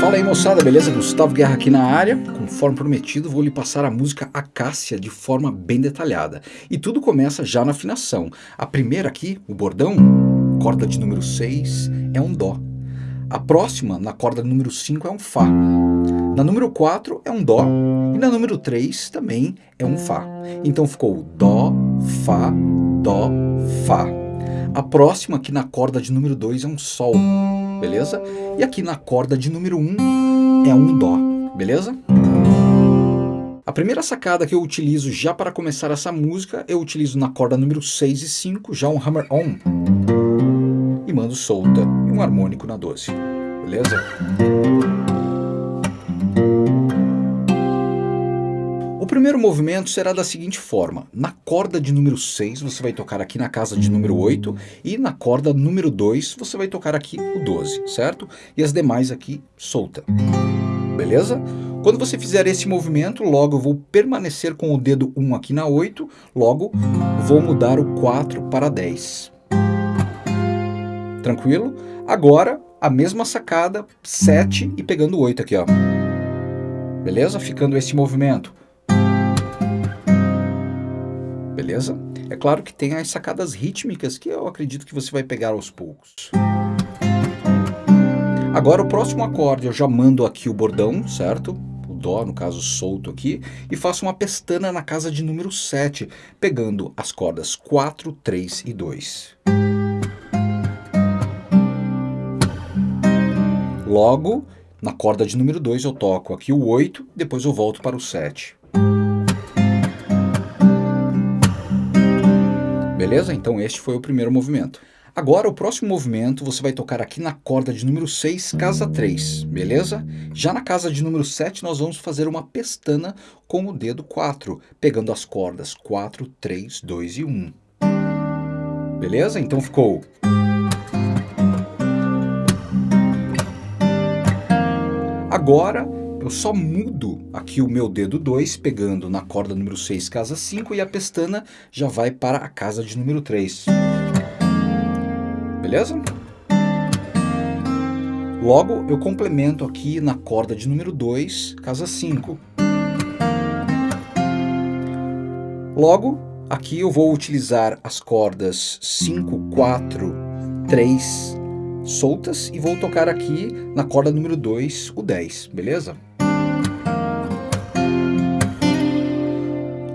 Fala aí moçada, beleza? Gustavo Guerra aqui na área. Conforme prometido, vou lhe passar a música Acácia de forma bem detalhada. E tudo começa já na afinação. A primeira aqui, o bordão, corda de número 6, é um Dó. A próxima, na corda número 5, é um Fá. Na número 4 é um Dó. E na número 3 também é um Fá. Então ficou Dó, Fá, Dó, Fá. A próxima, aqui na corda de número 2, é um Sol beleza? E aqui na corda de número 1 um, é um Dó, beleza? A primeira sacada que eu utilizo já para começar essa música, eu utilizo na corda número 6 e 5, já um hammer-on. E mando solta e um harmônico na 12, beleza? primeiro movimento será da seguinte forma. Na corda de número 6, você vai tocar aqui na casa de número 8, e na corda número 2, você vai tocar aqui o 12, certo? E as demais aqui solta. Beleza? Quando você fizer esse movimento, logo eu vou permanecer com o dedo 1 aqui na 8, logo vou mudar o 4 para 10. Tranquilo? Agora, a mesma sacada, 7 e pegando 8 aqui, ó. Beleza? Ficando esse movimento beleza? É claro que tem as sacadas rítmicas que eu acredito que você vai pegar aos poucos. Agora o próximo acorde eu já mando aqui o bordão, certo? O Dó, no caso solto aqui, e faço uma pestana na casa de número 7, pegando as cordas 4, 3 e 2. Logo, na corda de número 2 eu toco aqui o 8, depois eu volto para o 7. Beleza? Então este foi o primeiro movimento. Agora o próximo movimento você vai tocar aqui na corda de número 6, casa 3, beleza? Já na casa de número 7 nós vamos fazer uma pestana com o dedo 4, pegando as cordas 4, 3, 2 e 1. Beleza? Então ficou... Agora eu só mudo aqui o meu dedo 2, pegando na corda número 6, casa 5, e a pestana já vai para a casa de número 3. Beleza? Logo, eu complemento aqui na corda de número 2, casa 5. Logo, aqui eu vou utilizar as cordas 5, 4, 3 soltas e vou tocar aqui na corda número 2, o 10, beleza?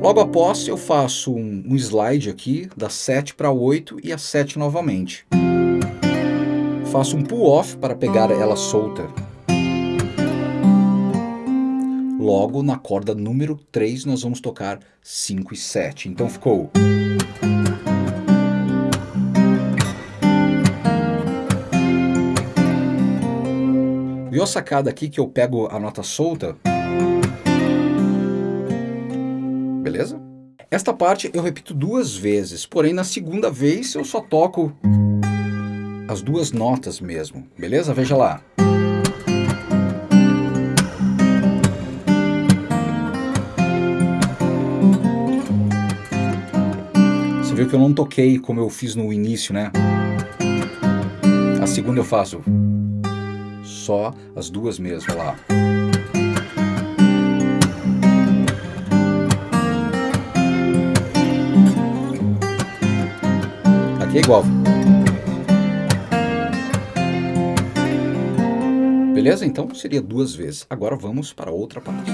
Logo após eu faço um, um slide aqui, da 7 para 8 e a 7 novamente. Faço um pull-off para pegar ela solta. Logo na corda número 3 nós vamos tocar 5 e 7. Então ficou... Viu a sacada aqui que eu pego a nota solta? beleza? Esta parte eu repito duas vezes, porém na segunda vez eu só toco as duas notas mesmo, beleza? Veja lá. Você viu que eu não toquei como eu fiz no início, né? A segunda eu faço só as duas mesmo, lá. é igual. Beleza? Então seria duas vezes. Agora vamos para outra parte.